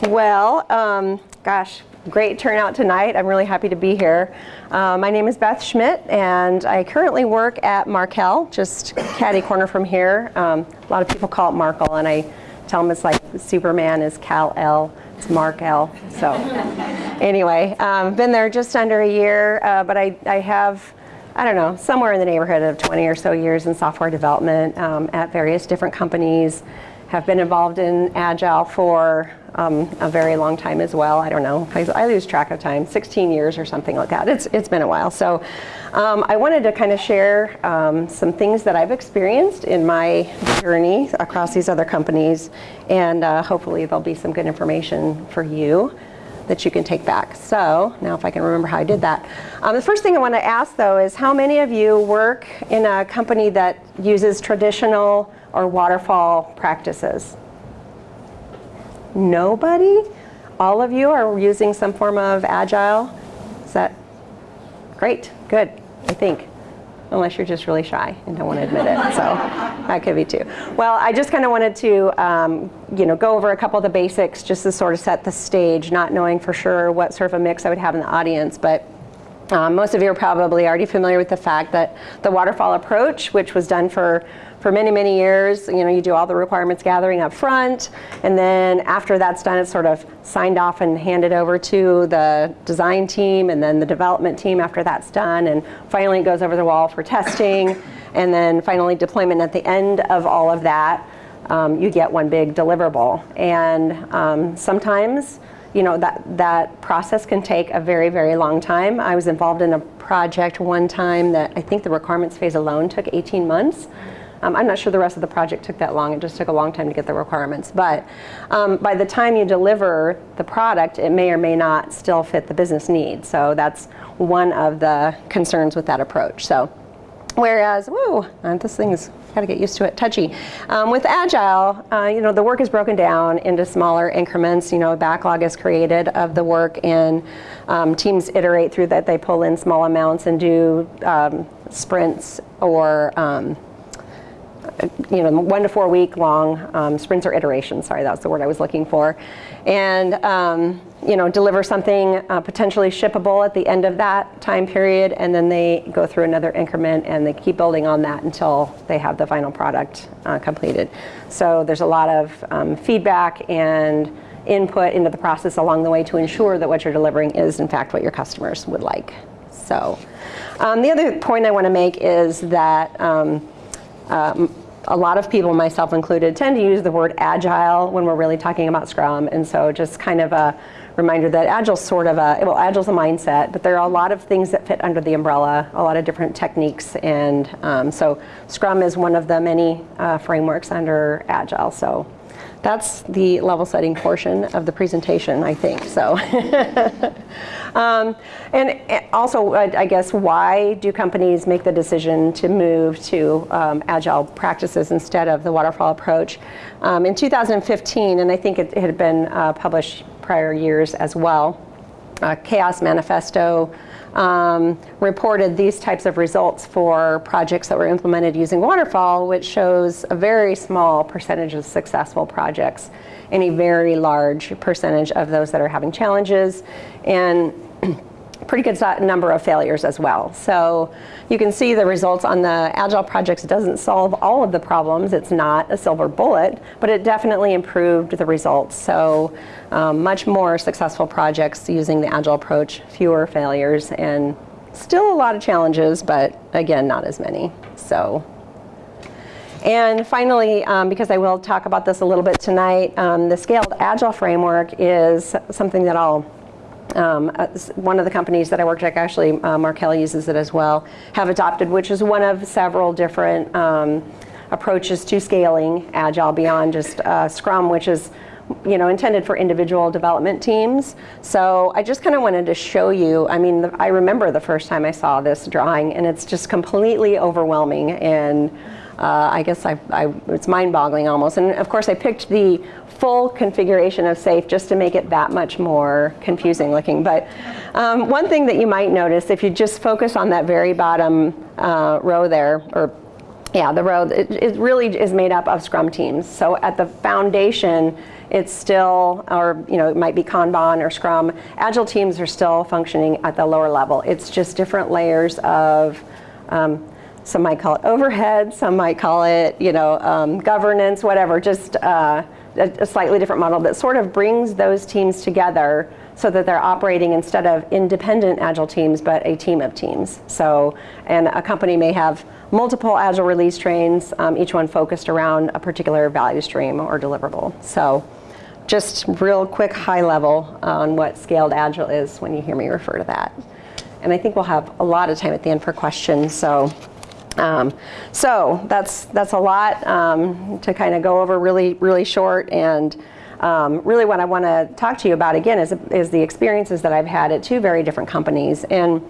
Well, um, gosh, great turnout tonight. I'm really happy to be here. Uh, my name is Beth Schmidt, and I currently work at Markel, just catty corner from here. Um, a lot of people call it Markel, and I tell them it's like Superman is Kal-El, it's Markel. So anyway, um, been there just under a year, uh, but I, I have I don't know, somewhere in the neighborhood of 20 or so years in software development um, at various different companies. Have been involved in Agile for um, a very long time as well. I don't know, I, lose track of time, 16 years or something like that. It's, it's been a while. So um, I wanted to kind of share um, some things that I've experienced in my journey across these other companies. And uh, hopefully there'll be some good information for you that you can take back. So now if I can remember how I did that. Um, the first thing I want to ask though is how many of you work in a company that uses traditional or waterfall practices? Nobody? All of you are using some form of agile? Is that great? Good, I think. Unless you're just really shy and don't want to admit it. So that could be too. Well, I just kind of wanted to um, you know, go over a couple of the basics just to sort of set the stage, not knowing for sure what sort of a mix I would have in the audience. But um, most of you are probably already familiar with the fact that the waterfall approach, which was done for for many, many years, you know, you do all the requirements gathering up front, and then after that's done, it's sort of signed off and handed over to the design team, and then the development team after that's done, and finally it goes over the wall for testing, and then finally deployment at the end of all of that, um, you get one big deliverable. And um, sometimes, you know, that, that process can take a very, very long time. I was involved in a project one time that I think the requirements phase alone took 18 months. Um, I'm not sure the rest of the project took that long. It just took a long time to get the requirements. But um, by the time you deliver the product, it may or may not still fit the business need. So that's one of the concerns with that approach. So whereas, whoa, uh, this thing's got to get used to it, touchy. Um, with Agile, uh, you know, the work is broken down into smaller increments. You know, a backlog is created of the work and um, teams iterate through that. They pull in small amounts and do um, sprints or um, you know, one to four week long um, sprints or iterations, sorry, that's the word I was looking for. And, um, you know, deliver something uh, potentially shippable at the end of that time period, and then they go through another increment and they keep building on that until they have the final product uh, completed. So there's a lot of um, feedback and input into the process along the way to ensure that what you're delivering is in fact what your customers would like. So um, the other point I want to make is that um, a lot of people, myself included, tend to use the word agile when we're really talking about Scrum. And so just kind of a reminder that Agile's sort of a, well, Agile's a mindset, but there are a lot of things that fit under the umbrella, a lot of different techniques. And um, so Scrum is one of the many uh, frameworks under Agile. So that's the level setting portion of the presentation, I think. So, um, and also, I guess, why do companies make the decision to move to um, agile practices instead of the waterfall approach? Um, in 2015, and I think it, it had been uh, published prior years as well, uh, Chaos Manifesto um, reported these types of results for projects that were implemented using waterfall, which shows a very small percentage of successful projects and a very large percentage of those that are having challenges. And pretty good number of failures as well. So you can see the results on the Agile projects doesn't solve all of the problems. It's not a silver bullet, but it definitely improved the results. So um, much more successful projects using the Agile approach, fewer failures, and still a lot of challenges, but again, not as many. So. And finally, um, because I will talk about this a little bit tonight, um, the Scaled Agile framework is something that I'll um, uh, one of the companies that I worked at, actually uh, Markel uses it as well, have adopted, which is one of several different um, approaches to scaling Agile beyond just uh, Scrum, which is you know, intended for individual development teams. So I just kind of wanted to show you, I mean, the, I remember the first time I saw this drawing and it's just completely overwhelming and uh, I guess I, I, it's mind-boggling almost. And of course I picked the full configuration of SAFe just to make it that much more confusing looking. But um, one thing that you might notice if you just focus on that very bottom uh, row there, or Yeah, the row, it, it really is made up of Scrum teams. So at the foundation, it's still, or you know, it might be Kanban or Scrum. Agile teams are still functioning at the lower level. It's just different layers of, um, some might call it overhead, some might call it, you know, um, governance, whatever, just uh, a, a slightly different model that sort of brings those teams together so that they're operating instead of independent agile teams, but a team of teams. So, and a company may have multiple agile release trains, um, each one focused around a particular value stream or deliverable. So, just real quick high level on what scaled agile is when you hear me refer to that. And I think we'll have a lot of time at the end for questions. So, um, so that's that's a lot um, to kind of go over really really short and um, really what I want to talk to you about again is, is the experiences that I've had at two very different companies and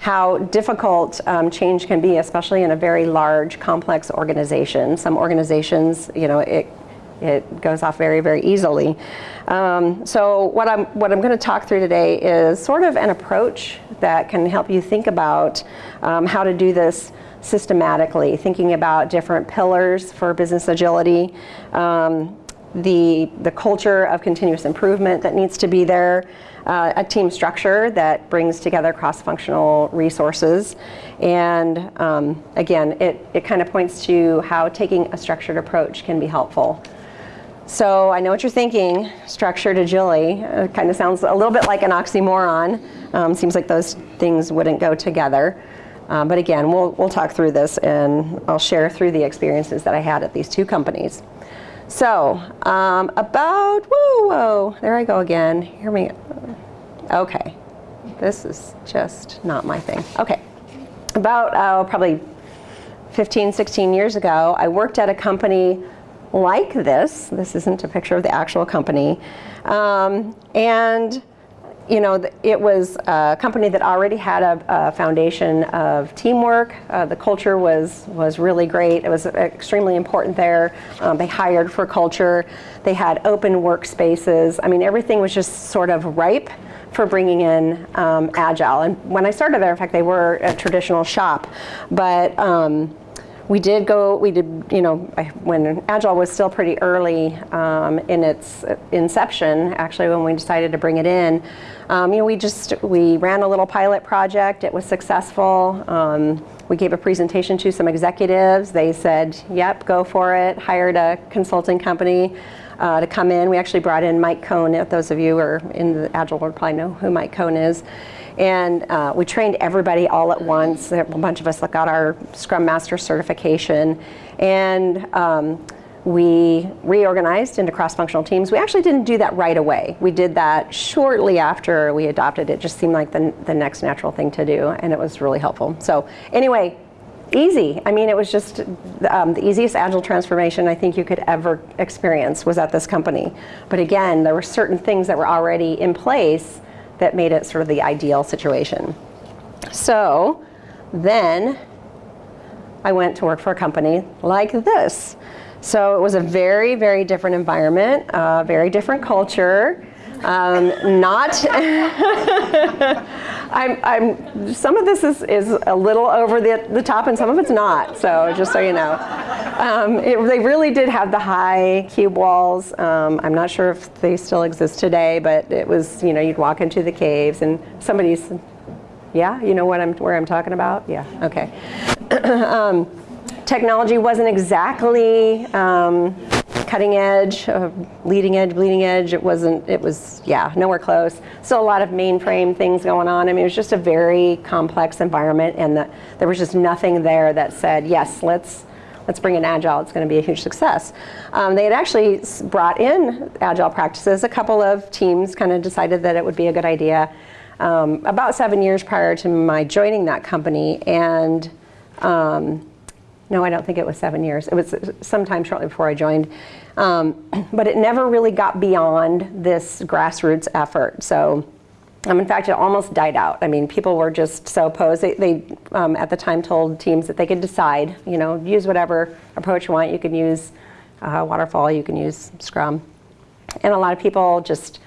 how difficult um, change can be, especially in a very large, complex organization. Some organizations, you know, it, it goes off very, very easily. Um, so what I'm, what I'm going to talk through today is sort of an approach that can help you think about um, how to do this systematically, thinking about different pillars for business agility, um, the, the culture of continuous improvement that needs to be there, uh, a team structure that brings together cross-functional resources. And um, again, it, it kind of points to how taking a structured approach can be helpful. So I know what you're thinking, structured agility. Uh, kind of sounds a little bit like an oxymoron. Um, seems like those things wouldn't go together. Uh, but again, we'll, we'll talk through this and I'll share through the experiences that I had at these two companies. So um, about, whoa, whoa, there I go again. Hear me. Okay, this is just not my thing. Okay, about uh, probably 15, 16 years ago, I worked at a company like this. This isn't a picture of the actual company. Um, and you know, it was a company that already had a, a foundation of teamwork. Uh, the culture was, was really great. It was extremely important there. Um, they hired for culture. They had open workspaces. I mean, everything was just sort of ripe for bringing in um, Agile. And when I started there, in fact, they were a traditional shop. But um, we did go, we did, you know, when Agile was still pretty early um, in its inception, actually when we decided to bring it in, um, you know, we just, we ran a little pilot project. It was successful. Um, we gave a presentation to some executives. They said, yep, go for it. Hired a consulting company uh, to come in. We actually brought in Mike Cohn. If those of you who are in the Agile world probably know who Mike Cohn is. And uh, we trained everybody all at once. A bunch of us got our Scrum Master certification. And um, we reorganized into cross-functional teams. We actually didn't do that right away. We did that shortly after we adopted it. it just seemed like the, the next natural thing to do, and it was really helpful. So anyway, easy. I mean, it was just um, the easiest agile transformation I think you could ever experience was at this company. But again, there were certain things that were already in place that made it sort of the ideal situation. So then I went to work for a company like this. So it was a very, very different environment, uh, very different culture. Um, not, I'm, I'm, some of this is, is a little over the, the top and some of it's not, so just so you know. Um, it, they really did have the high cube walls. Um, I'm not sure if they still exist today, but it was, you know, you'd walk into the caves and somebody's, yeah, you know what I'm, where I'm talking about? Yeah, okay. technology wasn't exactly um, cutting edge, uh, leading edge, bleeding edge. It wasn't, it was, yeah, nowhere close. Still a lot of mainframe things going on. I mean, it was just a very complex environment and the, there was just nothing there that said, yes, let's, let's bring in Agile, it's gonna be a huge success. Um, they had actually brought in Agile practices. A couple of teams kind of decided that it would be a good idea um, about seven years prior to my joining that company. And um, no, I don't think it was seven years. It was sometime shortly before I joined. Um, but it never really got beyond this grassroots effort. So um, in fact, it almost died out. I mean, people were just so opposed. They, they um, at the time told teams that they could decide, you know, use whatever approach you want. You can use uh, waterfall, you can use Scrum. And a lot of people just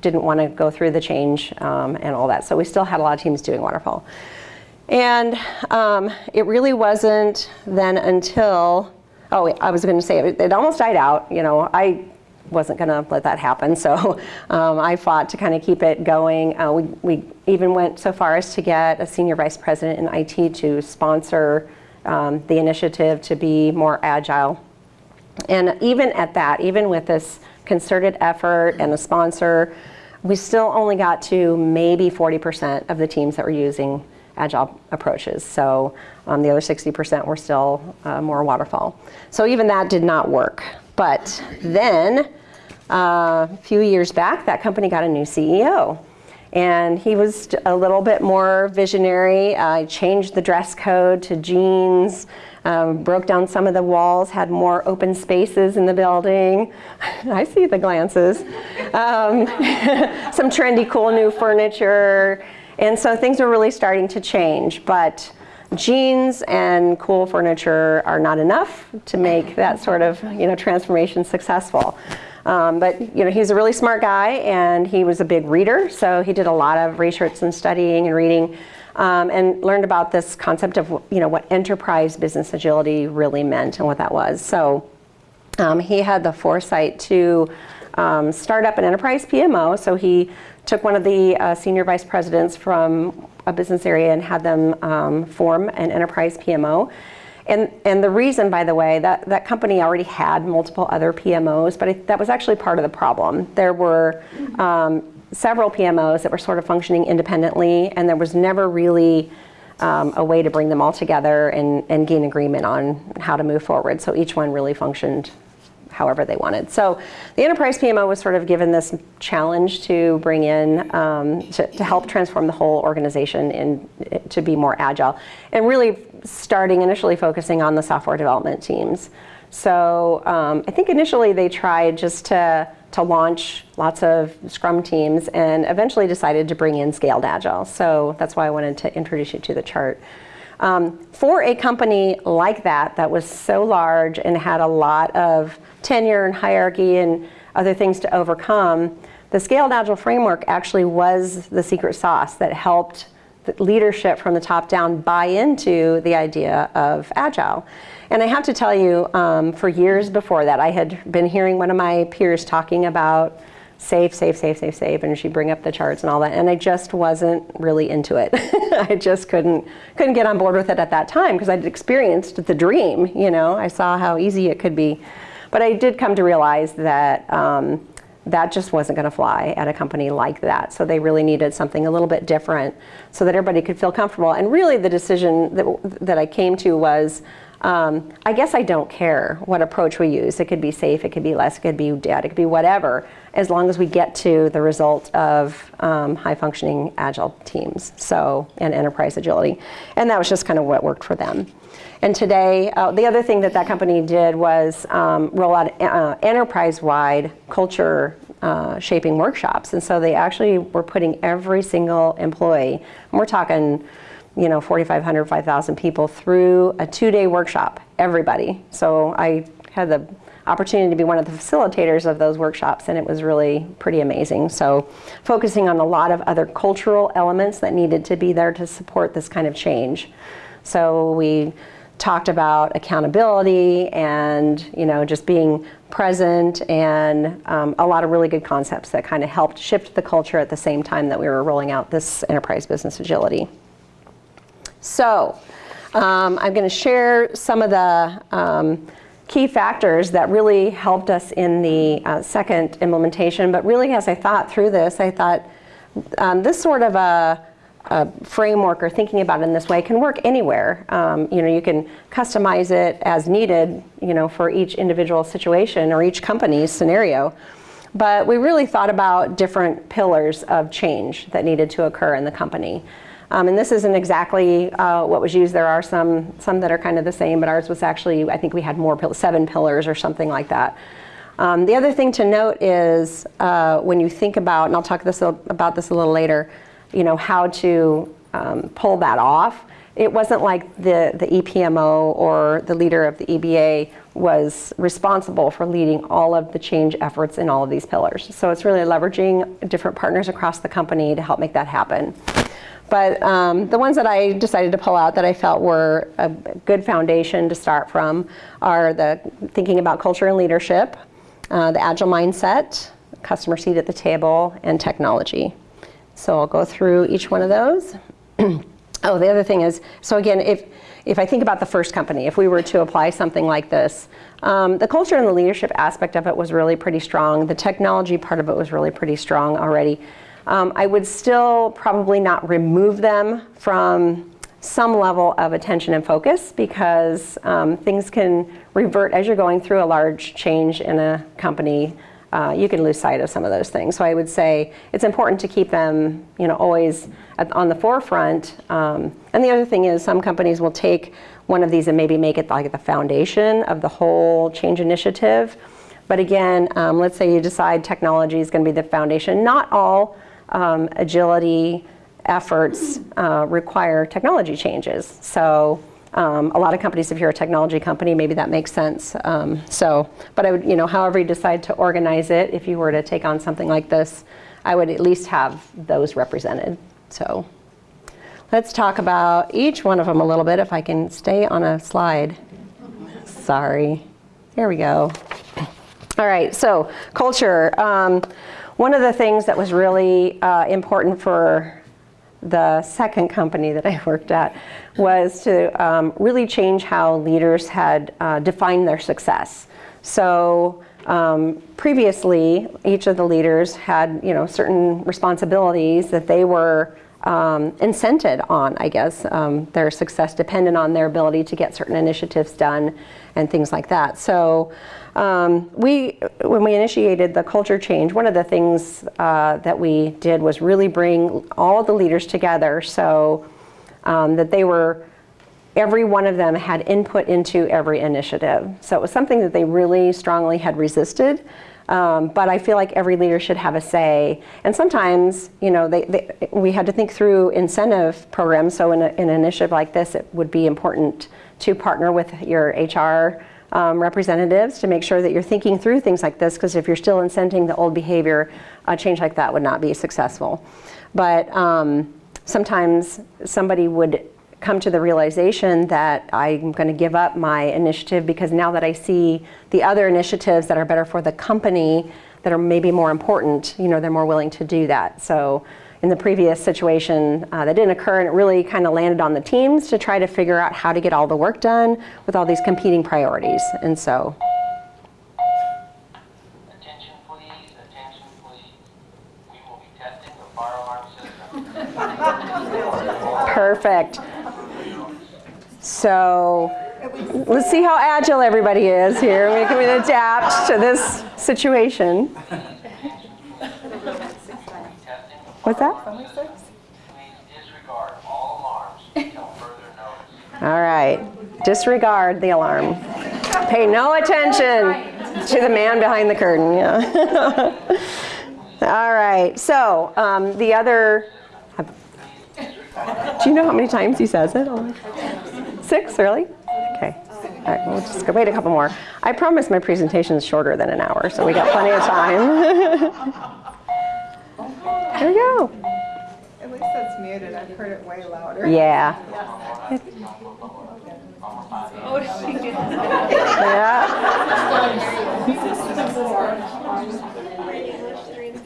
didn't want to go through the change um, and all that. So we still had a lot of teams doing waterfall. And um, it really wasn't then until, oh, I was going to say, it, it almost died out. You know, I wasn't going to let that happen. So um, I fought to kind of keep it going. Uh, we, we even went so far as to get a senior vice president in IT to sponsor um, the initiative to be more agile. And even at that, even with this concerted effort and a sponsor, we still only got to maybe 40% of the teams that were using agile approaches. So um, the other 60% were still uh, more waterfall. So even that did not work. But then uh, a few years back, that company got a new CEO. And he was a little bit more visionary. I uh, changed the dress code to jeans, um, broke down some of the walls, had more open spaces in the building. I see the glances. Um, some trendy, cool new furniture. And so things were really starting to change. But jeans and cool furniture are not enough to make that sort of you know, transformation successful. Um, but you know, he's a really smart guy and he was a big reader, so he did a lot of research and studying and reading um, and learned about this concept of you know, what enterprise business agility really meant and what that was. So um, he had the foresight to um, start up an enterprise PMO, so he took one of the uh, senior vice presidents from a business area and had them um, form an enterprise PMO. And, and the reason, by the way, that, that company already had multiple other PMOs, but it, that was actually part of the problem. There were um, several PMOs that were sort of functioning independently, and there was never really um, a way to bring them all together and, and gain agreement on how to move forward. So each one really functioned however they wanted. So the enterprise PMO was sort of given this challenge to bring in, um, to, to, help transform the whole organization in, to be more agile. And really starting initially focusing on the software development teams. So um, I think initially they tried just to, to launch lots of Scrum teams and eventually decided to bring in Scaled Agile. So that's why I wanted to introduce you to the chart. Um, for a company like that, that was so large and had a lot of tenure and hierarchy and other things to overcome, the Scaled Agile framework actually was the secret sauce that helped the leadership from the top down buy into the idea of Agile. And I have to tell you, um, for years before that, I had been hearing one of my peers talking about SAFe, SAFe, SAFe, SAFe, SAFe, and she'd bring up the charts and all that, and I just wasn't really into it. I just couldn't couldn't get on board with it at that time because I'd experienced the dream, you know, I saw how easy it could be. But I did come to realize that um, that just wasn't going to fly at a company like that. So they really needed something a little bit different so that everybody could feel comfortable. And really the decision that, that I came to was, um, I guess I don't care what approach we use. It could be SAFe, it could be LeSS, it could be DAD, it could be whatever, as long as we get to the result of um, high functioning agile teams, so, and enterprise agility. And that was just kind of what worked for them. And today, uh, the other thing that that company did was um, roll out uh, enterprise-wide culture uh, shaping workshops. And so they actually were putting every single employee, and we're talking, you know, 4,500, 5,000 people through a two-day workshop, everybody. So I had the opportunity to be one of the facilitators of those workshops and it was really pretty amazing. So focusing on a lot of other cultural elements that needed to be there to support this kind of change. So we talked about accountability and you know just being present and um, a lot of really good concepts that kind of helped shift the culture at the same time that we were rolling out this enterprise business agility. So um, I'm going to share some of the um, key factors that really helped us in the uh, second implementation but really as I thought through this I thought um, this sort of a a framework or thinking about it in this way can work anywhere. Um, you know, you can customize it as needed, you know, for each individual situation or each company's scenario. But we really thought about different pillars of change that needed to occur in the company. Um, and this isn't exactly uh, what was used. There are some, some that are kind of the same, but ours was actually, I think we had more, seven pillars or something like that. Um, the other thing to note is uh, when you think about, and I'll talk this, about this a little later, you know, how to um, pull that off. It wasn't like the, the EPMO or the leader of the EBA was responsible for leading all of the change efforts in all of these pillars. So it's really leveraging different partners across the company to help make that happen. But um, the ones that I decided to pull out that I felt were a good foundation to start from are the thinking about culture and leadership, uh, the agile mindset, customer seat at the table, and technology. So I'll go through each one of those. oh, the other thing is, so again, if, if I think about the first company, if we were to apply something like this, um, the culture and the leadership aspect of it was really pretty strong. The technology part of it was really pretty strong already. Um, I would still probably not remove them from some level of attention and focus because um, things can revert as you're going through a large change in a company. Uh, you can lose sight of some of those things. So I would say it's important to keep them, you know, always at, on the forefront. Um, and the other thing is some companies will take one of these and maybe make it like the foundation of the whole change initiative. But again, um, let's say you decide technology is going to be the foundation. Not all um, agility efforts uh, require technology changes. So um, a lot of companies, if you're a technology company, maybe that makes sense. Um, so, but I would, you know, however you decide to organize it, if you were to take on something like this, I would at least have those represented. So let's talk about each one of them a little bit if I can stay on a slide. Sorry. There we go. All right, so culture. Um, one of the things that was really uh, important for the second company that I worked at was to um, really change how leaders had uh, defined their success. So um, previously, each of the leaders had you know certain responsibilities that they were um, incented on, I guess. Um, their success depended on their ability to get certain initiatives done and things like that. So um, we, when we initiated the culture change, one of the things uh, that we did was really bring all the leaders together so um, that they were, every one of them had input into every initiative. So it was something that they really strongly had resisted. Um, but I feel like every leader should have a say. And sometimes, you know, they, they, we had to think through incentive programs. So in, a, in, an initiative like this, it would be important to partner with your HR um, representatives to make sure that you're thinking through things like this because if you're still incenting the old behavior, a change like that would not be successful. But um, sometimes somebody would come to the realization that I'm going to give up my initiative because now that I see the other initiatives that are better for the company that are maybe more important, you know, they're more willing to do that. So in the previous situation uh, that didn't occur and it really kind of landed on the teams to try to figure out how to get all the work done with all these competing priorities. And so. Attention please, attention please. We will be testing the fire alarm system. Perfect. So let's see how agile everybody is here. We can adapt to this situation. What's that? All right. Disregard the alarm. Pay no attention to the man behind the curtain. Yeah. All right. So um, the other. Do you know how many times he says it? Six, really? Okay. All right, we'll just go wait a couple more. I promise my presentation is shorter than an hour, so we got plenty of time. There we go. At least that's muted. I've heard it way louder. Yeah. Oh, she did. Yeah.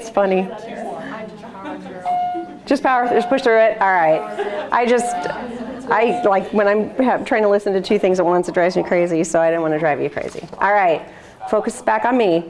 It's funny. Just power, just push through it. All right. I just, I like when I'm trying to listen to two things at once, it drives me crazy. So I didn't want to drive you crazy. All right. Focus back on me.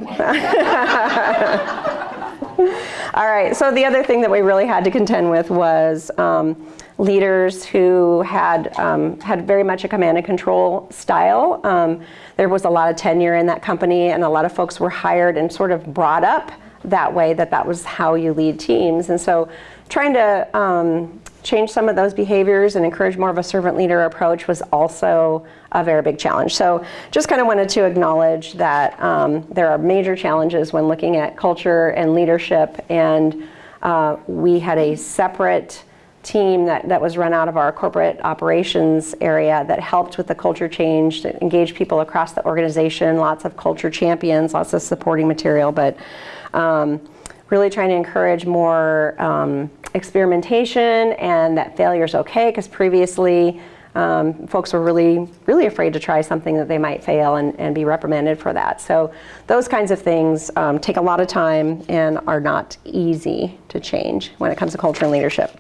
All right, so the other thing that we really had to contend with was um, leaders who had, um, had very much a command and control style. Um, there was a lot of tenure in that company and a lot of folks were hired and sort of brought up that way that that was how you lead teams. And so trying to um, change some of those behaviors and encourage more of a servant leader approach was also a very big challenge. So just kind of wanted to acknowledge that um, there are major challenges when looking at culture and leadership and uh, we had a separate team that, that was run out of our corporate operations area that helped with the culture change, to engage people across the organization, lots of culture champions, lots of supporting material, but um, really trying to encourage more um, experimentation and that failure is okay because previously um, folks were really, really afraid to try something that they might fail and, and be reprimanded for that. So those kinds of things um, take a lot of time and are not easy to change when it comes to culture and leadership.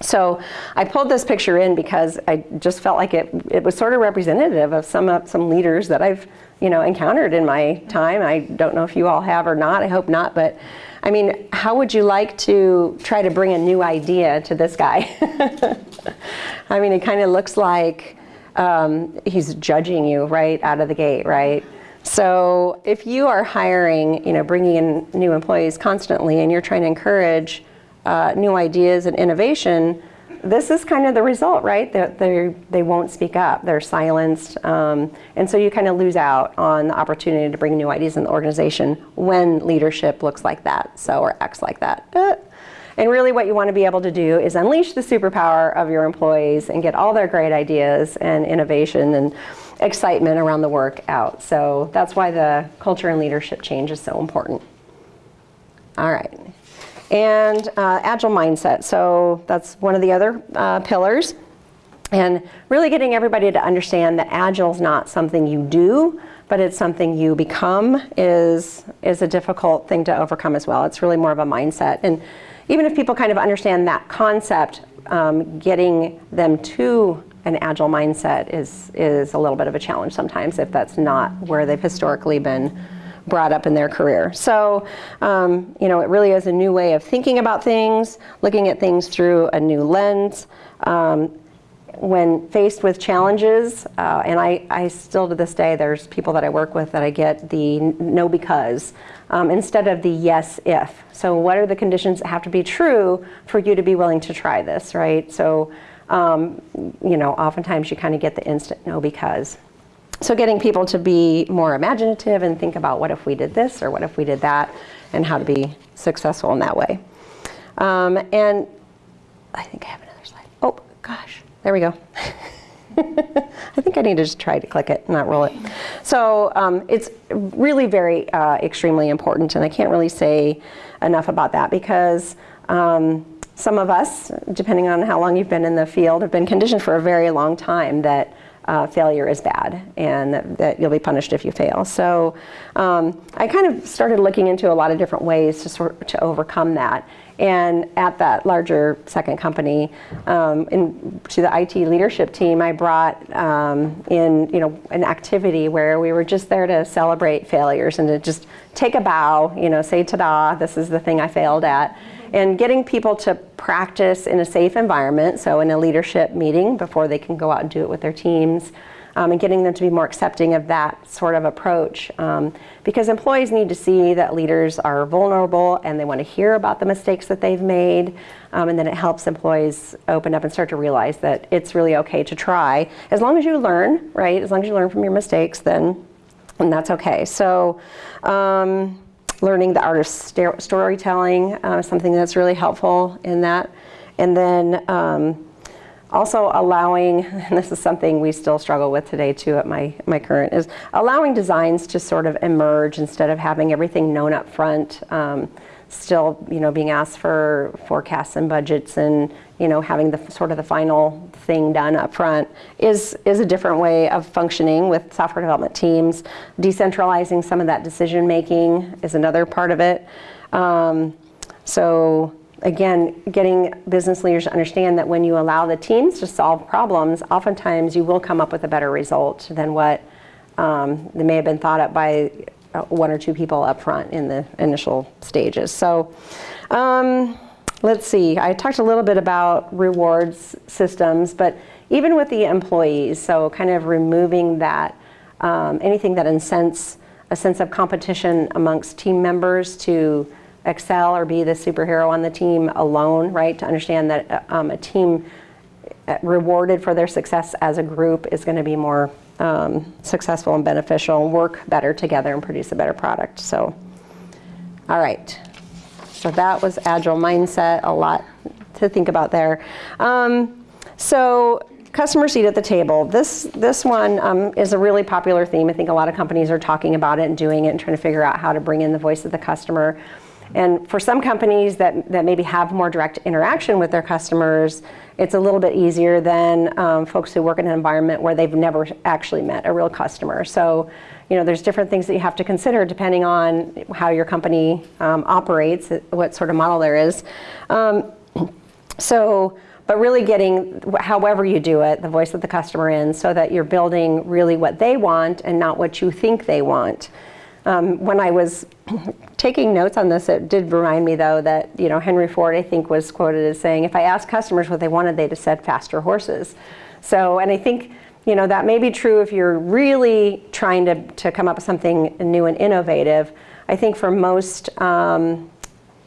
So I pulled this picture in because I just felt like it, it was sort of representative of some, uh, some leaders that I've you know, encountered in my time. I don't know if you all have or not, I hope not, but I mean, how would you like to try to bring a new idea to this guy? I mean, it kind of looks like um, he's judging you right out of the gate, right? So if you are hiring, you know, bringing in new employees constantly and you're trying to encourage uh, new ideas and innovation, this is kind of the result, right? That they they won't speak up, they're silenced, um, and so you kind of lose out on the opportunity to bring new ideas in the organization when leadership looks like that, so or acts like that. Uh, and really what you want to be able to do is unleash the superpower of your employees and get all their great ideas and innovation and excitement around the work out. So that's why the culture and leadership change is so important. All right. And uh, agile mindset. So that's one of the other uh, pillars. And really getting everybody to understand that agile is not something you do, but it's something you become is, is a difficult thing to overcome as well. It's really more of a mindset. And even if people kind of understand that concept, um, getting them to an agile mindset is, is a little bit of a challenge sometimes if that's not where they've historically been brought up in their career. So, um, you know, it really is a new way of thinking about things, looking at things through a new lens. Um, when faced with challenges, uh, and I, I, still to this day, there's people that I work with that I get the no because um, instead of the yes if. So what are the conditions that have to be true for you to be willing to try this, right? So, um, you know, oftentimes you kind of get the instant no because. So getting people to be more imaginative and think about what if we did this or what if we did that and how to be successful in that way. Um, and I think I have another slide. Oh, gosh. There we go. I think I need to just try to click it, not roll it. So um, it's really very uh, extremely important, and I can't really say enough about that because um, some of us, depending on how long you've been in the field, have been conditioned for a very long time that uh, failure is bad and that, that, you'll be punished if you fail. So um, I kind of started looking into a lot of different ways to sort to overcome that. And at that larger second company, um, in, to the IT leadership team, I brought um, in you know an activity where we were just there to celebrate failures and to just take a bow, you know, say ta-da, this is the thing I failed at, and getting people to practice in a safe environment, so in a leadership meeting before they can go out and do it with their teams um, and getting them to be more accepting of that sort of approach. Um, because employees need to see that leaders are vulnerable and they want to hear about the mistakes that they've made. Um, and then it helps employees open up and start to realize that it's really okay to try. As long as you learn, right? As long as you learn from your mistakes, then and that's okay. So um, learning the art of storytelling uh, is something that's really helpful in that. And then um, also allowing, and this is something we still struggle with today too at my, my current, is allowing designs to sort of emerge instead of having everything known up front. Um, still, you know, being asked for forecasts and budgets and, you know, having the sort of the final thing done up front is, is a different way of functioning with software development teams. Decentralizing some of that decision making is another part of it. Um, so again, getting business leaders to understand that when you allow the teams to solve problems, oftentimes you will come up with a better result than what um, may have been thought up by uh, one or two people up front in the initial stages. So um, let's see, I talked a little bit about rewards systems, but even with the employees, so kind of removing that, um, anything that incents a sense of competition amongst team members to excel or be the superhero on the team alone, right? To understand that uh, um, a team uh, rewarded for their success as a group is going to be more um, successful and beneficial work better together and produce a better product. So, all right. So that was agile mindset, a lot to think about there. Um, so customer seat at the table. This, this one um, is a really popular theme. I think a lot of companies are talking about it and doing it and trying to figure out how to bring in the voice of the customer. And for some companies that, that maybe have more direct interaction with their customers, it's a little bit easier than um, folks who work in an environment where they've never actually met a real customer. So, you know, there's different things that you have to consider depending on how your company um, operates, what sort of model there is. Um, so, but really getting, however you do it, the voice of the customer in so that you're building really what they want and not what you think they want. Um, when I was taking notes on this, it did remind me though that, you know, Henry Ford, I think, was quoted as saying, if I asked customers what they wanted, they'd have said faster horses. So, and I think, you know, that may be true if you're really trying to, to come up with something new and innovative. I think for most, um,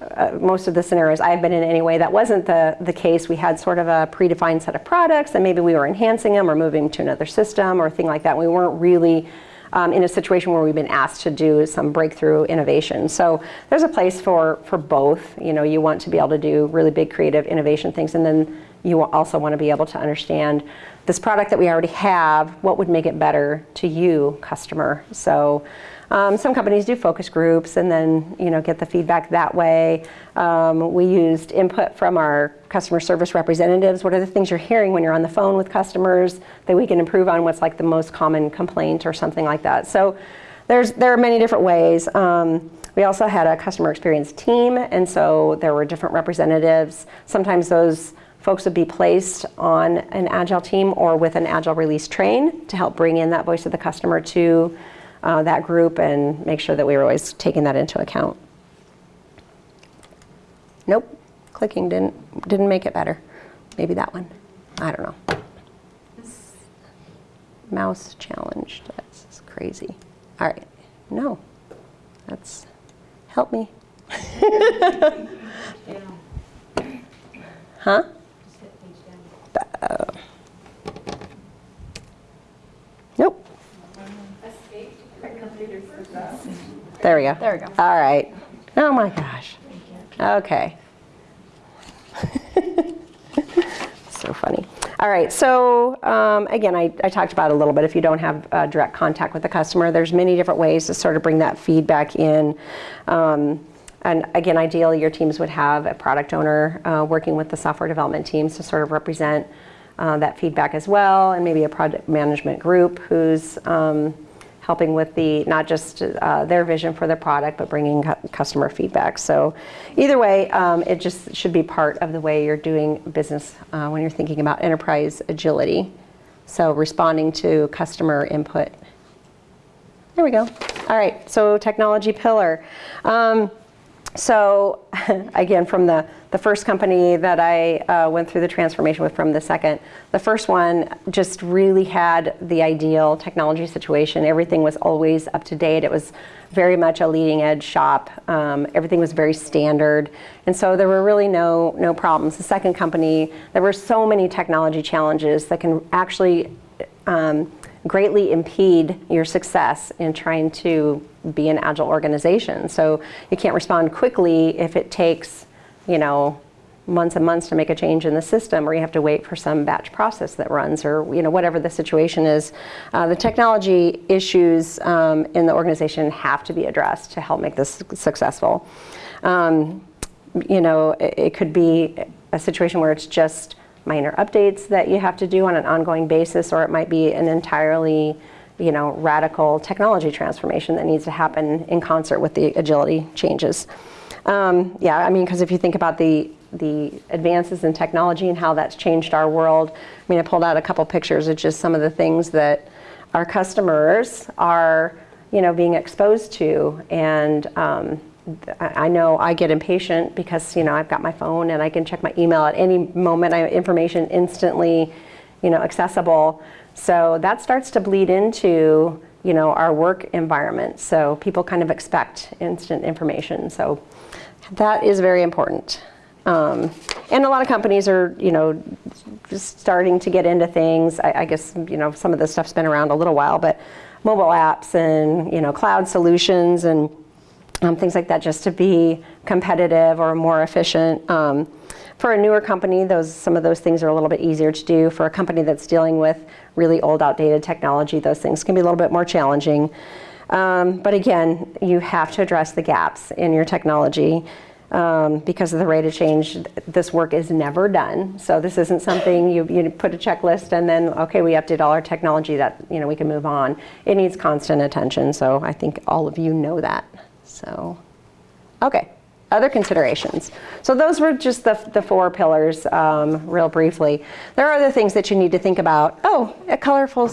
uh, most of the scenarios I've been in anyway, that wasn't the, the case. We had sort of a predefined set of products and maybe we were enhancing them or moving to another system or thing like that. We weren't really um, in a situation where we've been asked to do some breakthrough innovation. So there's a place for, for both. You know, you want to be able to do really big creative innovation things and then you also want to be able to understand this product that we already have, what would make it better to you, customer. So um, some companies do focus groups and then you know get the feedback that way. Um, we used input from our customer service representatives. What are the things you're hearing when you're on the phone with customers that we can improve on? What's like the most common complaint or something like that. So there's there are many different ways. Um, we also had a customer experience team, and so there were different representatives. Sometimes those folks would be placed on an agile team or with an agile release train to help bring in that voice of the customer to uh, that group and make sure that we were always taking that into account. Nope, clicking didn't, didn't make it better. Maybe that one. I don't know. Mouse challenged, that's crazy. All right, no, that's, help me. huh? Uh, nope. There we go. There we go. All right. Oh my gosh. Okay. so funny. All right, so um, again, I, I, talked about a little bit, if you don't have uh, direct contact with the customer, there's many different ways to sort of bring that feedback in. Um, and again, ideally, your teams would have a product owner uh, working with the software development teams to sort of represent uh, that feedback as well, and maybe a project management group who's um, helping with the not just uh, their vision for the product, but bringing cu customer feedback. So either way, um, it just should be part of the way you're doing business uh, when you're thinking about enterprise agility. So responding to customer input. There we go. All right, so technology pillar. Um, so again, from the, the first company that I uh, went through the transformation with from the second, the first one just really had the ideal technology situation. Everything was always up to date. It was very much a leading edge shop. Um, everything was very standard. And so there were really no, no problems. The second company, there were so many technology challenges that can actually um, greatly impede your success in trying to be an agile organization. So you can't respond quickly if it takes, you know, months and months to make a change in the system or you have to wait for some batch process that runs or you know whatever the situation is. Uh, the technology issues um, in the organization have to be addressed to help make this successful. Um, you know, it, it could be a situation where it's just minor updates that you have to do on an ongoing basis, or it might be an entirely you know, radical technology transformation that needs to happen in concert with the agility changes. Um, yeah, I mean, because if you think about the, the advances in technology and how that's changed our world, I mean, I pulled out a couple pictures of just some of the things that our customers are, you know, being exposed to. And um, I know I get impatient because, you know, I've got my phone and I can check my email at any moment. I have information instantly, you know, accessible. So that starts to bleed into, you know, our work environment. So people kind of expect instant information. So that is very important. Um, and a lot of companies are, you know, just starting to get into things. I, I guess, you know, some of this stuff's been around a little while, but mobile apps and, you know, cloud solutions and um, things like that just to be competitive or more efficient. Um, for a newer company, those some of those things are a little bit easier to do. For a company that's dealing with really old, outdated technology, those things can be a little bit more challenging. Um, but again, you have to address the gaps in your technology. Um, because of the rate of change, this work is never done. So this isn't something you, you put a checklist and then, okay, we update all our technology that, you know, we can move on. It needs constant attention. So I think all of you know that. So, okay, other considerations. So those were just the, the four pillars, um, real briefly. There are other things that you need to think about. Oh, a colorful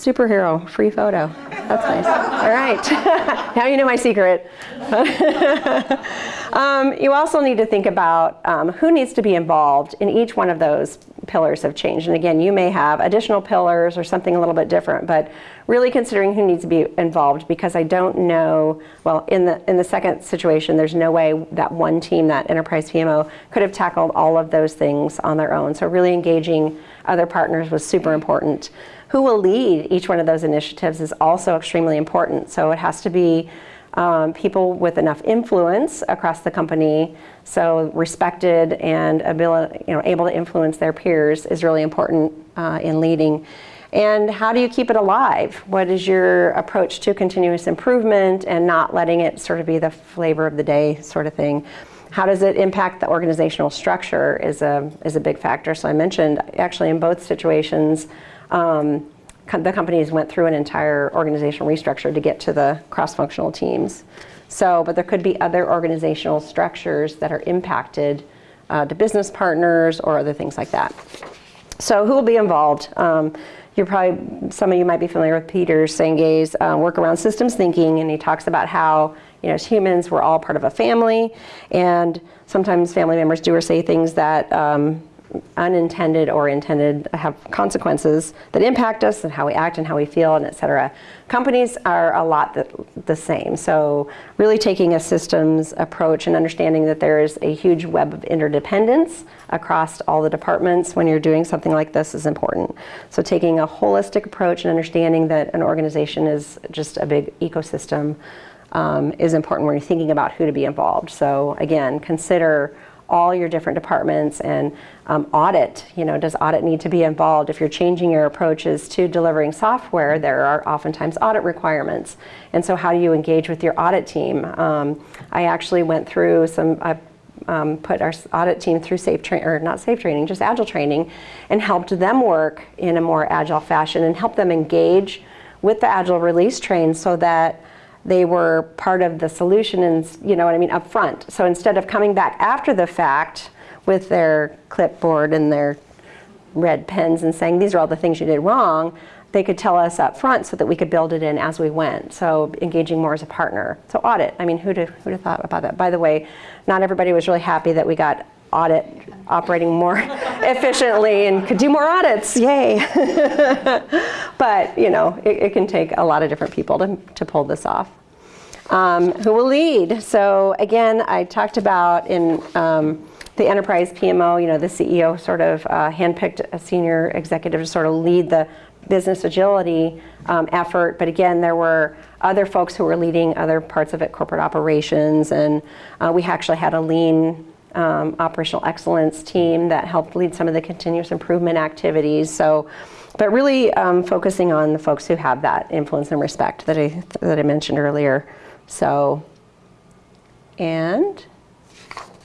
superhero, free photo. That's nice. All right, now you know my secret. Um, you also need to think about um, who needs to be involved in each one of those pillars of change. And again, you may have additional pillars or something a little bit different, but really considering who needs to be involved because I don't know, well, in the, in the second situation, there's no way that one team, that enterprise PMO, could have tackled all of those things on their own. So really engaging other partners was super important. Who will lead each one of those initiatives is also extremely important. So it has to be um, people with enough influence across the company, so respected and ability, you know, able to influence their peers is really important uh, in leading. And how do you keep it alive? What is your approach to continuous improvement and not letting it sort of be the flavor of the day sort of thing? How does it impact the organizational structure is a, is a big factor. So I mentioned actually in both situations, um, the companies went through an entire organizational restructure to get to the cross-functional teams. So, but there could be other organizational structures that are impacted uh, to business partners or other things like that. So who will be involved? Um, you're probably, some of you might be familiar with Peter Senge's uh, work around systems thinking, and he talks about how, you know, as humans, we're all part of a family, and sometimes family members do or say things that um, unintended or intended have consequences that impact us and how we act and how we feel and et cetera. Companies are a lot the, the same. So really taking a systems approach and understanding that there is a huge web of interdependence across all the departments when you're doing something like this is important. So taking a holistic approach and understanding that an organization is just a big ecosystem um, is important when you're thinking about who to be involved. So again, consider all your different departments and um, audit. You know, does audit need to be involved? If you're changing your approaches to delivering software, there are oftentimes audit requirements. And so how do you engage with your audit team? Um, I actually went through some, I um, put our audit team through SAFe training, or not SAFe training, just agile training, and helped them work in a more agile fashion and help them engage with the agile release train so that they were part of the solution and you know what I mean up front. So instead of coming back after the fact with their clipboard and their red pens and saying these are all the things you did wrong, they could tell us up front so that we could build it in as we went. So engaging more as a partner. So audit, I mean, who'd have, who'd have thought about that? By the way, not everybody was really happy that we got audit operating more efficiently and could do more audits, yay. but, you know, it, it, can take a lot of different people to, to pull this off. Um, who will lead? So again, I talked about in um, the enterprise PMO, you know, the CEO sort of uh, handpicked a senior executive to sort of lead the business agility um, effort. But again, there were other folks who were leading other parts of it, corporate operations, and uh, we actually had a lean um, operational excellence team that helped lead some of the continuous improvement activities. So, but really um, focusing on the folks who have that influence and respect that I, that I mentioned earlier. So, and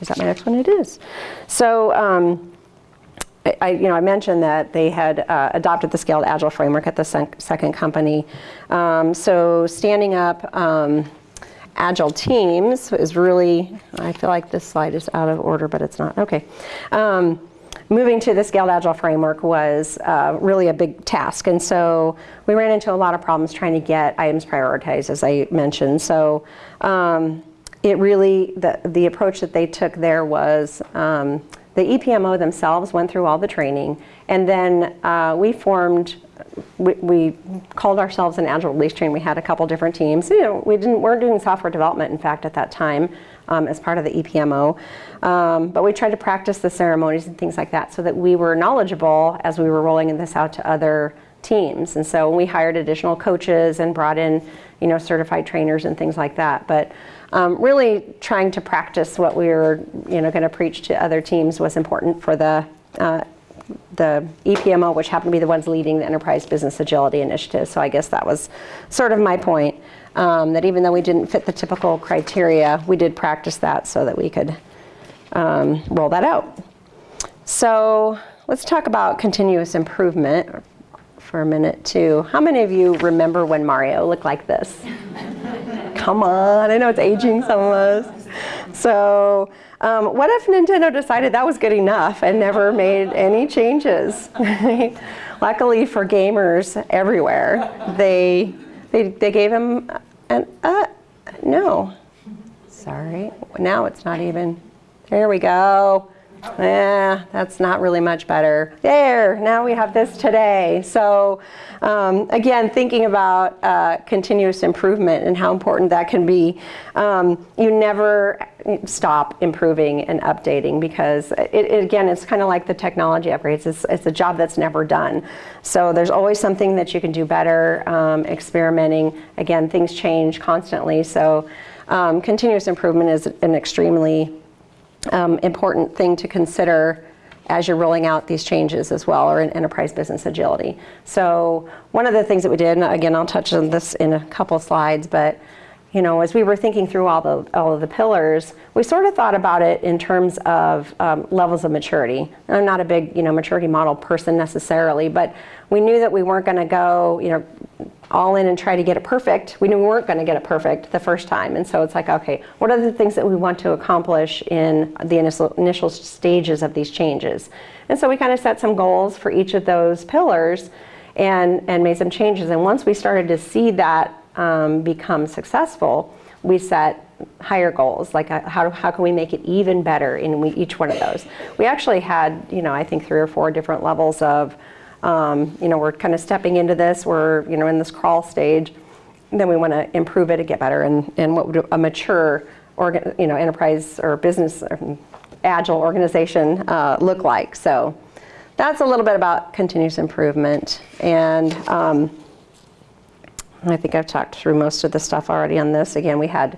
is that my next one? It is. So, um, I, you know, I mentioned that they had uh, adopted the Scaled Agile framework at the sec second company. Um, so standing up um, agile teams is really, I feel like this slide is out of order, but it's not. Okay. Um, moving to the Scaled Agile framework was uh, really a big task. And so we ran into a lot of problems trying to get items prioritized, as I mentioned. So um, it really, the, the approach that they took there was um, the EPMO themselves went through all the training, and then uh, we formed, we, we, called ourselves an Agile Release Train. We had a couple different teams. You know, we didn't, weren't doing software development, in fact, at that time um, as part of the EPMO. Um, but we tried to practice the ceremonies and things like that so that we were knowledgeable as we were rolling this out to other teams. And so we hired additional coaches and brought in, you know, certified trainers and things like that. But um, really trying to practice what we were, you know, going to preach to other teams was important for the uh, the EPMO, which happened to be the ones leading the Enterprise Business Agility Initiative. So I guess that was sort of my point, um, that even though we didn't fit the typical criteria, we did practice that so that we could um, roll that out. So let's talk about continuous improvement for a minute too. How many of you remember when Mario looked like this? Come on, I know it's aging some of us. So um, what if Nintendo decided that was good enough and never made any changes? Luckily for gamers everywhere, they, they, they gave him an, uh, no, sorry, now it's not even, there we go. Yeah, that's not really much better. There, now we have this today. So um, again, thinking about uh, continuous improvement and how important that can be, um, you never stop improving and updating because it, it, again, it's kind of like the technology upgrades. It's, it's a job that's never done. So there's always something that you can do better, um, experimenting. Again, things change constantly. So um, continuous improvement is an extremely um, important thing to consider as you're rolling out these changes as well, or in enterprise business agility. So one of the things that we did, and again, I'll touch on this in a couple slides, but you know, as we were thinking through all the all of the pillars, we sort of thought about it in terms of um, levels of maturity. I'm not a big, you know, maturity model person necessarily, but we knew that we weren't going to go, you know, all in and try to get it perfect. We knew we weren't going to get it perfect the first time. And so it's like, okay, what are the things that we want to accomplish in the initial, initial stages of these changes? And so we kind of set some goals for each of those pillars and, and made some changes. And once we started to see that um, become successful, we set higher goals, like uh, how, how can we make it even better in we, each one of those. We actually had, you know, I think three or four different levels of um, you know, we're kind of stepping into this, we're, you know, in this crawl stage, then we want to improve it and get better, and, and what would a mature, you know, enterprise or business or agile organization uh, look like. So that's a little bit about continuous improvement, and um, I think I've talked through most of the stuff already on this. Again, we had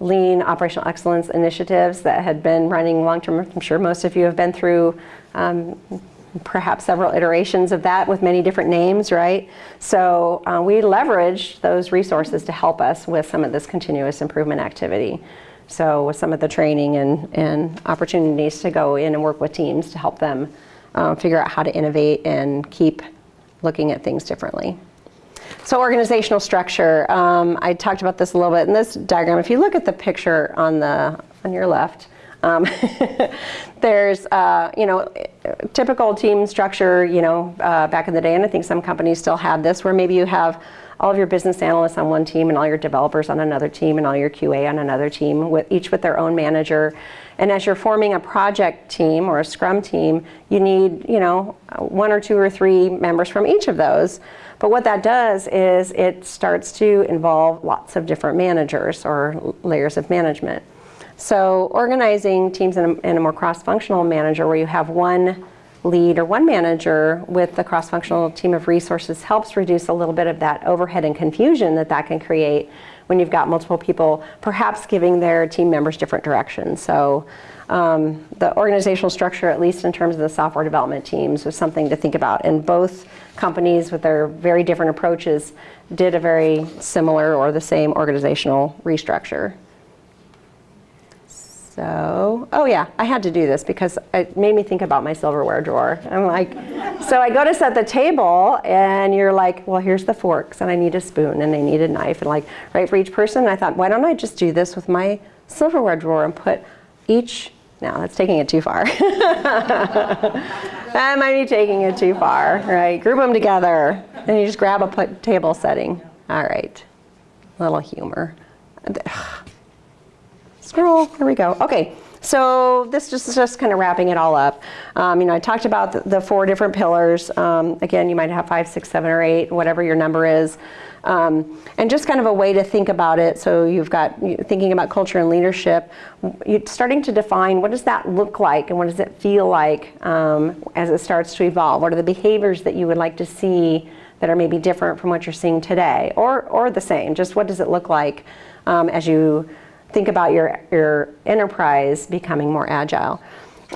lean operational excellence initiatives that had been running long term. I'm sure most of you have been through um, perhaps several iterations of that with many different names, right? So uh, we leveraged those resources to help us with some of this continuous improvement activity. So with some of the training and, and opportunities to go in and work with teams to help them uh, figure out how to innovate and keep looking at things differently. So organizational structure, um, I talked about this a little bit in this diagram. If you look at the picture on the on your left, um, there's, uh, you know, typical team structure, you know, uh, back in the day, and I think some companies still have this, where maybe you have all of your business analysts on one team and all your developers on another team and all your QA on another team, with each with their own manager. And as you're forming a project team or a scrum team, you need, you know, one or two or three members from each of those. But what that does is it starts to involve lots of different managers or layers of management. So organizing teams in a, in a more cross-functional manager where you have one lead or one manager with the cross-functional team of resources helps reduce a little bit of that overhead and confusion that that can create when you've got multiple people perhaps giving their team members different directions. So um, the organizational structure, at least in terms of the software development teams, was something to think about. And both companies with their very different approaches did a very similar or the same organizational restructure. So, oh yeah, I had to do this because it made me think about my silverware drawer. I'm like, so I go to set the table and you're like, well, here's the forks and I need a spoon and I need a knife and like, right for each person. I thought, why don't I just do this with my silverware drawer and put each, now that's taking it too far. that might be taking it too far, right? Group them together and you just grab a table setting. All right, little humor scroll, there we go. Okay, so this is just kind of wrapping it all up. Um, you know, I talked about the, the four different pillars. Um, again, you might have five, six, seven, or eight, whatever your number is. Um, and just kind of a way to think about it. So you've got thinking about culture and leadership, you're starting to define what does that look like and what does it feel like um, as it starts to evolve? What are the behaviors that you would like to see that are maybe different from what you're seeing today or, or the same? Just what does it look like um, as you think about your, your enterprise becoming more agile.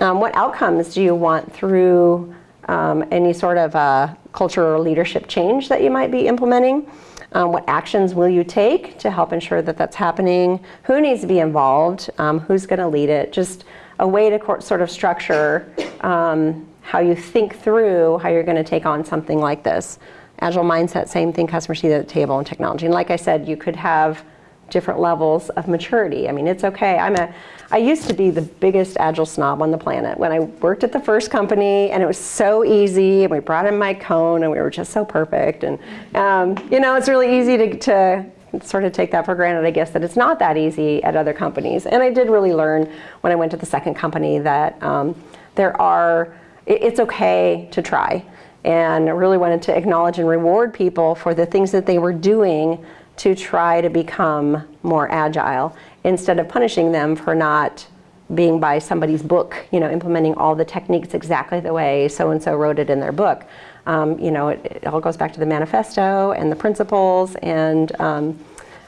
Um, what outcomes do you want through um, any sort of uh, culture or leadership change that you might be implementing. Um, what actions will you take to help ensure that that's happening? Who needs to be involved? Um, who's going to lead it? Just a way to sort of structure um, how you think through how you're going to take on something like this. Agile mindset, same thing, customer seat at the table and technology. And like I said, you could have different levels of maturity. I mean, it's okay. I'm a, I used to be the biggest agile snob on the planet when I worked at the first company, and it was so easy. And we brought in Mike Cohn and we were just so perfect. And um, you know, it's really easy to, to sort of take that for granted, I guess, that it's not that easy at other companies. And I did really learn when I went to the second company that um, there are, it, it's okay to try. And I really wanted to acknowledge and reward people for the things that they were doing to try to become more agile instead of punishing them for not being by somebody's book, you know, implementing all the techniques exactly the way so and so wrote it in their book. Um, you know, it, it, all goes back to the manifesto and the principles. And um,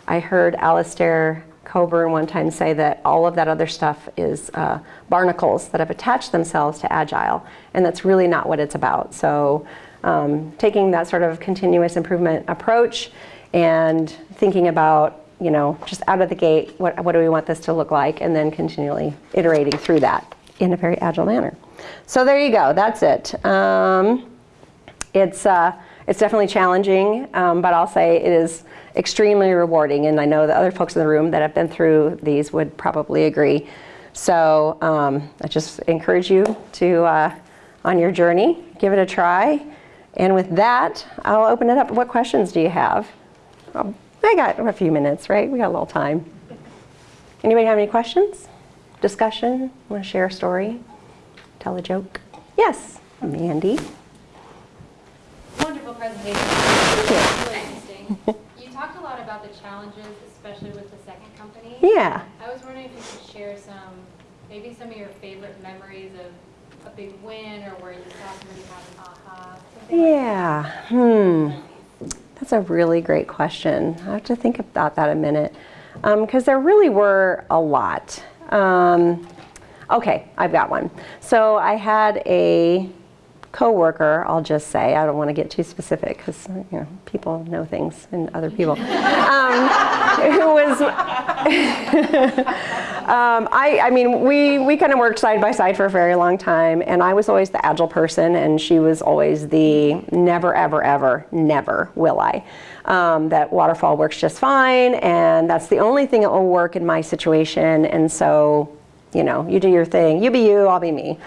I heard Alistair Cockburn one time say that all of that other stuff is uh, barnacles that have attached themselves to agile, and that's really not what it's about. So, um, taking that sort of continuous improvement approach and thinking about you know just out of the gate what, what do we want this to look like? And then continually iterating through that in a very agile manner. So there you go. That's it. Um, it's uh, it's definitely challenging um, but i'll say it is extremely rewarding. And i know the other folks in the room that have been through these would probably agree. So um, i just encourage you to uh, on your journey give it a try. And with that i'll open it up. What questions do you have um, I got a few minutes, right? We got a little time. Anybody have any questions? Discussion? Want to share a story? Tell a joke? Yes, Mandy. Wonderful presentation. Really interesting. You talked a lot about the challenges, especially with the second company. Yeah. I was wondering if you could share some, maybe some of your favorite memories of a big win or where you saw somebody have an aha. something like Yeah. Hmm. That's a really great question. I have to think about that a minute because um, there really were a lot. Um, okay, I've got one. So I had a coworker, I'll just say, I don't want to get too specific because you know, people know things and other people, um, who was, um, I, I mean, we, we kind of worked side by side for a very long time and I was always the agile person and she was always the never, ever, ever, never will I. Um, that waterfall works just fine and that's the only thing that will work in my situation and so, you know, you do your thing, you be you, I'll be me.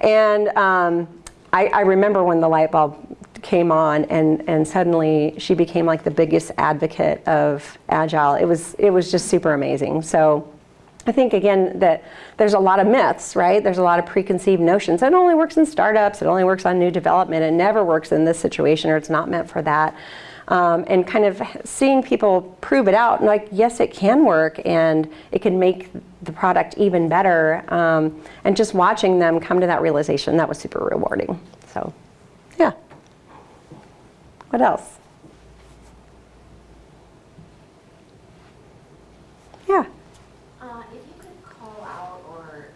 And um, I, I, remember when the light bulb came on and, and suddenly she became like the biggest advocate of Agile. It was, it was just super amazing. So I think again that there's a lot of myths, right? There's a lot of preconceived notions. It only works in startups, it only works on new development, it never works in this situation or it's not meant for that. Um, and kind of seeing people prove it out and like yes it can work and it can make the product even better um, and just watching them come to that realization that was super rewarding. So yeah. What else? Yeah. Uh, if you could call out or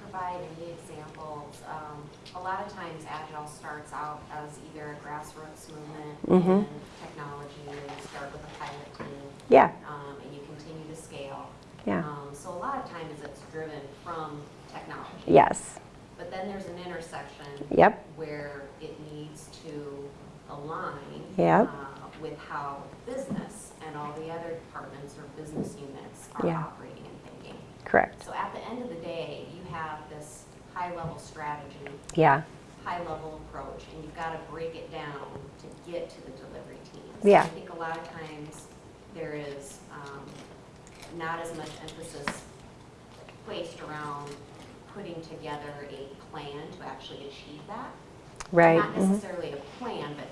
provide any examples um, a lot of times agile starts out as either a grassroots movement mm-hmm. in technology and you start with a pilot team yeah um, and you continue to scale yeah um, so a lot of times it's driven from technology. Yes. But then there's an intersection yep. where it needs to align yep. uh, with how business and all the other departments or business units are yeah. operating and thinking. Correct. So at the end of the day, you have this high level strategy, yeah. high level approach, and you've got to break it down to get to the delivery teams. Yeah. I think a lot of times there is um, not as much emphasis placed around putting together a plan to actually achieve that. Right. Not necessarily mm-hmm. a plan, but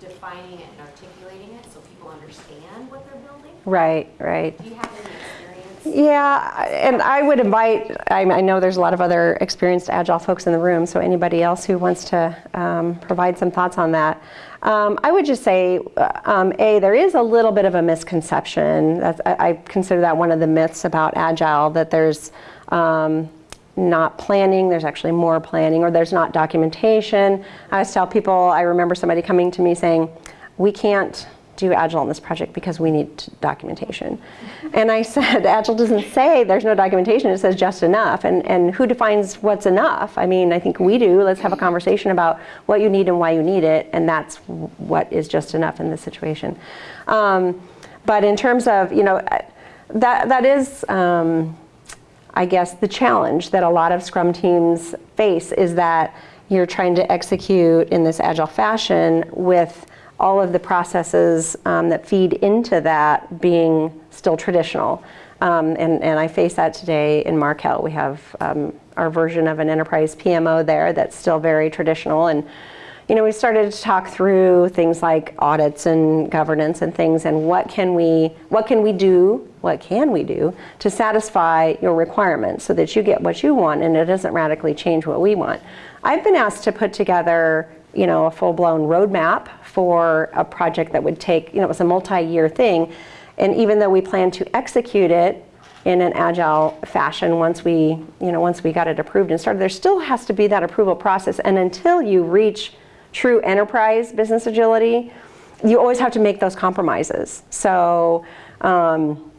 defining it and articulating it so people understand what they're building. Right, right. Do you have any experience? Yeah, and I would invite, I, I, know there's a lot of other experienced Agile folks in the room, so anybody else who wants to um, provide some thoughts on that. Um, I would just say, um, A, there is a little bit of a misconception. That's, I, I, consider that one of the myths about Agile, that there's, um, not planning, there's actually more planning, or there's not documentation. I always tell people, I remember somebody coming to me saying, we can't do Agile on this project because we need documentation. And I said, Agile doesn't say there's no documentation, it says just enough. And, and who defines what's enough? I mean, I think we do. Let's have a conversation about what you need and why you need it, and that's what is just enough in this situation. Um, but in terms of, you know, that, that is, um, I guess, the challenge that a lot of Scrum teams face is that you're trying to execute in this agile fashion with all of the processes um, that feed into that being still traditional. Um, and, and I face that today in Markel. We have um, our version of an enterprise PMO there that's still very traditional. And you know, we started to talk through things like audits and governance and things, and what can we, what can we do, what can we do to satisfy your requirements so that you get what you want and it doesn't radically change what we want. I've been asked to put together, you know, a full-blown roadmap for a project that would take, you know, it was a multi-year thing, and even though we plan to execute it in an agile fashion once we, you know, once we got it approved and started, there still has to be that approval process, and until you reach true enterprise business agility, you always have to make those compromises. So, um,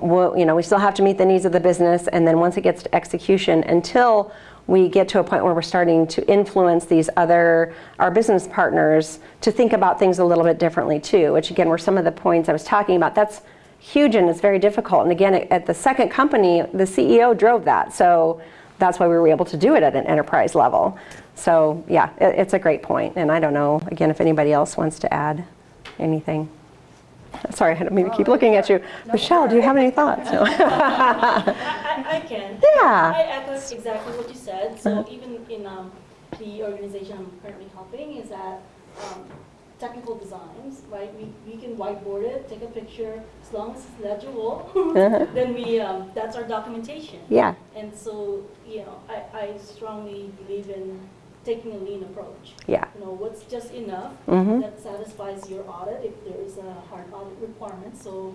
we'll, you know, we still have to meet the needs of the business, and then once it gets to execution, until we get to a point where we're starting to influence these other, our business partners to think about things a little bit differently too, which again were some of the points I was talking about. That's huge and it's very difficult. And again, at the second company, the CEO drove that. So that's why we were able to do it at an enterprise level. So yeah, it, it's a great point. And I don't know, again, if anybody else wants to add anything. Sorry, I don't mean to keep looking at you. Michelle, do you have any thoughts? No. I, I can. Yeah. I echo exactly what you said. So even in um, the organization I'm currently helping is that um, technical designs, right? We, we can whiteboard it, take a picture, as long as it's legible, Uh-huh. then we, um, that's our documentation. yeah, And so, you know, I, I strongly believe in taking a lean approach. yeah. You know, what's just enough Mhm. that satisfies your audit if there is a hard audit requirement. So,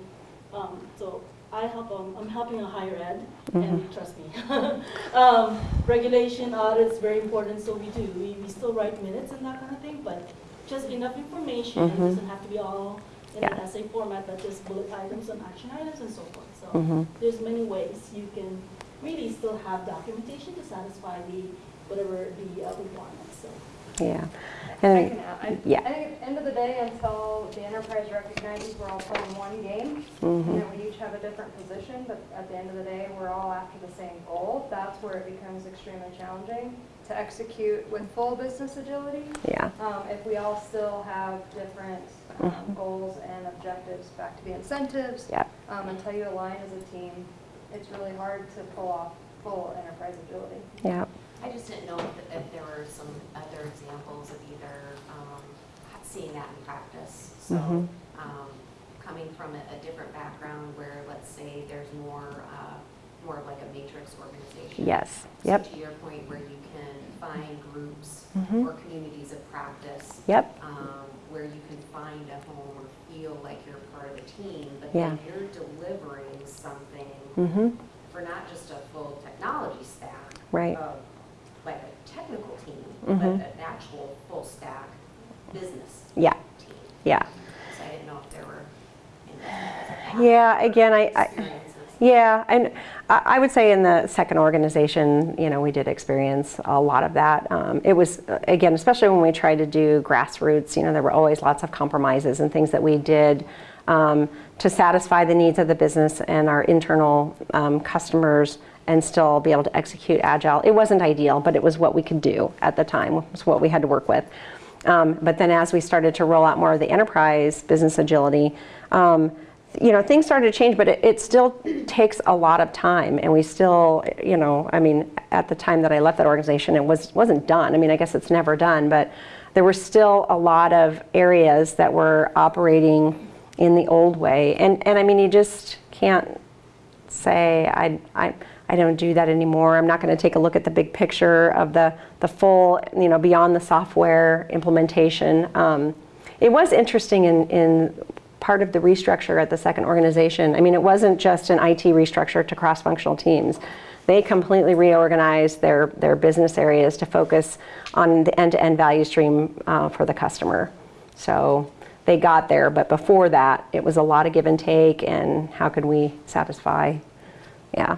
um, so I help, um, I'm helping a higher ed, Mm-hmm. and trust me. um, regulation audits very important, so we do. We, we still write minutes and that kind of thing, but just enough information. It Mhm. doesn't have to be all in Yeah. an essay format, but just bullet items and action items and so forth. So Mhm. there's many ways you can really still have documentation to satisfy the whatever the uh, requirements. So. Yeah. I And. I- yeah. I think at the end of the day, until the enterprise recognizes we're all playing one game, Mhm. you know, we each have a different position, but at the end of the day, we're all after the same goal. That's where it becomes extremely challenging to execute with full business agility. yeah. Um, if we all still have different, um, Mhm. goals and objectives, back to the incentives. Yeah. Um, until you align as a team, it's really hard to pull off full enterprise agility. Yeah. I just didn't know if, if there were some other examples of either um, seeing that in practice. So, Mhm. um, coming from a, a different background where, let's say, there's more, uh, more of like a matrix organization. Yes. So Yep. to your point, where you can find groups Mhm. or communities of practice. Yep. um, Where you can find a home or feel like you're part of a team, but Yeah. then you're delivering something Mhm. for not just a full technology stack. Right. of, Like a technical team, Mhm. But an actual full stack business Yeah. team. Yeah. So I didn't know if there were any Yeah. Again, I, I. Yeah, and I I would say in the second organization, you know, we did experience a lot of that. Um, it was, uh, again, especially when we tried to do grassroots, you know, there were always lots of compromises and things that we did um, to satisfy the needs of the business and our internal um, customers and still be able to execute agile. It wasn't ideal, but it was what we could do at the time, it was what we had to work with. Um, but then as we started to roll out more of the enterprise business agility, um, you know, things started to change, but it, it still takes a lot of time, and we still, you know, I mean, at the time that I left that organization, it was wasn't done. I mean, I guess it's never done, but there were still a lot of areas that were operating in the old way, and and I mean, you just can't say I I. I don't do that anymore. I'm not going to take a look at the big picture of the, the full, you know, beyond the software implementation. Um, it was interesting in, in part of the restructure at the second organization. I mean, it wasn't just an IT restructure to cross-functional teams. they completely reorganized their, their business areas to focus on the end-to-end value stream uh, for the customer. So they got there, but before that, it was a lot of give and take and how could we satisfy, yeah.